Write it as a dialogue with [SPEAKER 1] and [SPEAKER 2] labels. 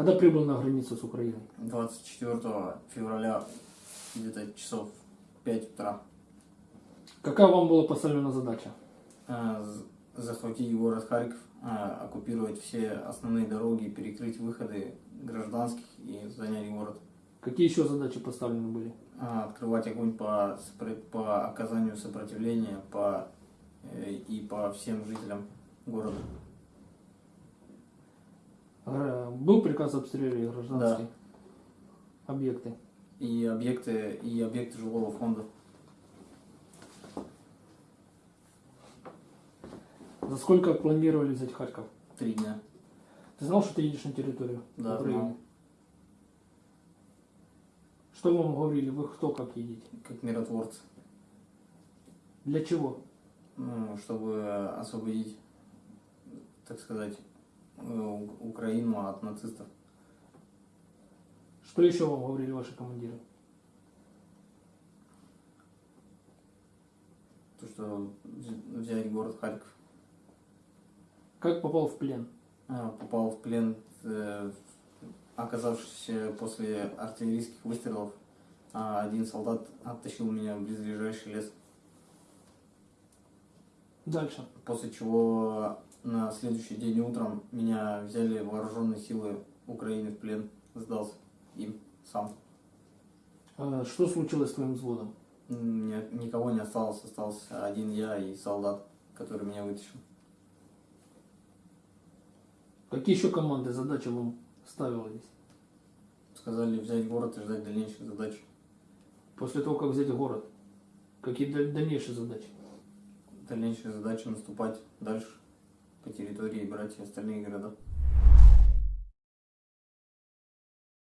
[SPEAKER 1] Когда прибыл на границу с Украиной?
[SPEAKER 2] 24 февраля, где-то часов 5 утра,
[SPEAKER 1] Какая вам была поставлена задача?
[SPEAKER 2] э, захватить город Харьков, э, оккупировать все основные дороги, перекрыть выходы гражданских и занять город.
[SPEAKER 1] Какие еще задачи поставлены были?
[SPEAKER 2] А, Открывать огонь по, по оказанию сопротивления по, э, и по всем жителям города.
[SPEAKER 1] Гра- Был приказ обстрелять гражданские объекты?
[SPEAKER 2] И объекты, и объекты жилого фонда.
[SPEAKER 1] За сколько планировали взять Харьков?
[SPEAKER 2] Три дня.
[SPEAKER 1] Ты знал, что ты едешь на территорию
[SPEAKER 2] Да,
[SPEAKER 1] Украины?
[SPEAKER 2] знал.
[SPEAKER 1] Что вам говорили? Вы кто как едете?
[SPEAKER 2] Как миротворцы.
[SPEAKER 1] Для чего?
[SPEAKER 2] Ну, чтобы освободить, так сказать, э, Украину от нацистов.
[SPEAKER 1] Что еще вам говорили ваши командиры?
[SPEAKER 2] То, что вз- взять город Харьков.
[SPEAKER 1] Как попал в плен?
[SPEAKER 2] А, Попал в плен, э, оказавшись э, после артиллерийских выстрелов. а Один солдат оттащил меня в близлежащий лес.
[SPEAKER 1] Дальше.
[SPEAKER 2] После чего на следующий день утром меня взяли вооруженные силы Украины в плен. Сдался им сам.
[SPEAKER 1] А Что случилось с твоим взводом?
[SPEAKER 2] М, ни- никого не осталось, остался один я и солдат, который меня вытащил.
[SPEAKER 1] Какие еще команды, задачи вам ставились?
[SPEAKER 2] Сказали взять город и ждать дальнейших задач.
[SPEAKER 1] После того, как взять город? Какие даль- дальнейшие задачи?
[SPEAKER 2] Дальнейшая задача наступать дальше по территории братья остальные города.